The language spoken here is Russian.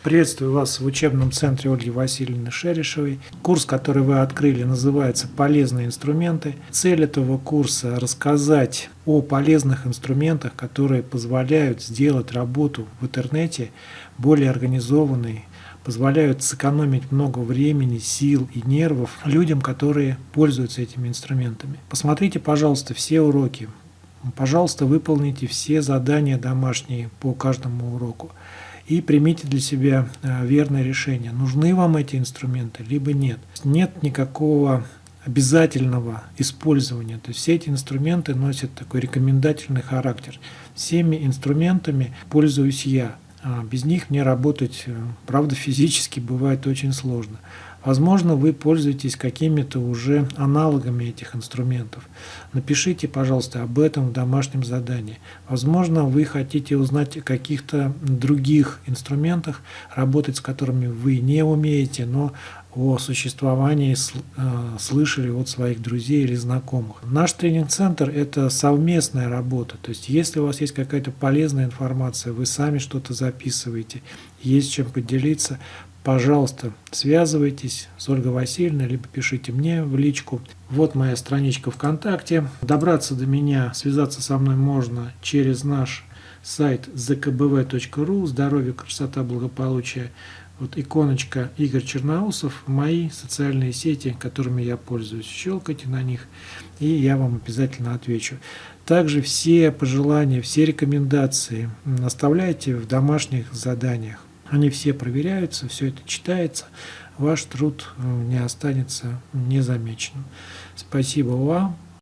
Приветствую вас в учебном центре Ольги Васильевны Шерешевой. Курс, который вы открыли, называется «Полезные инструменты». Цель этого курса – рассказать о полезных инструментах, которые позволяют сделать работу в интернете более организованной, позволяют сэкономить много времени, сил и нервов людям, которые пользуются этими инструментами. Посмотрите, пожалуйста, все уроки. Пожалуйста, выполните все задания домашние по каждому уроку и примите для себя э, верное решение, нужны вам эти инструменты, либо нет. Нет никакого обязательного использования. То есть все эти инструменты носят такой рекомендательный характер. Всеми инструментами пользуюсь я. А без них мне работать, э, правда, физически бывает очень сложно. Возможно, вы пользуетесь какими-то уже аналогами этих инструментов. Напишите, пожалуйста, об этом в домашнем задании. Возможно, вы хотите узнать о каких-то других инструментах, работать с которыми вы не умеете, но о существовании э, слышали от своих друзей или знакомых. Наш тренинг-центр – это совместная работа. То есть, если у вас есть какая-то полезная информация, вы сами что-то записываете, есть чем поделиться, пожалуйста, связывайтесь с Ольгой Васильевной, либо пишите мне в личку. Вот моя страничка ВКонтакте. Добраться до меня, связаться со мной можно через наш сайт zkbv.ru «Здоровье, красота, благополучие». Вот иконочка Игорь Черноусов, мои социальные сети, которыми я пользуюсь. Щелкайте на них, и я вам обязательно отвечу. Также все пожелания, все рекомендации оставляйте в домашних заданиях. Они все проверяются, все это читается, ваш труд э, не останется незамеченным. Спасибо вам.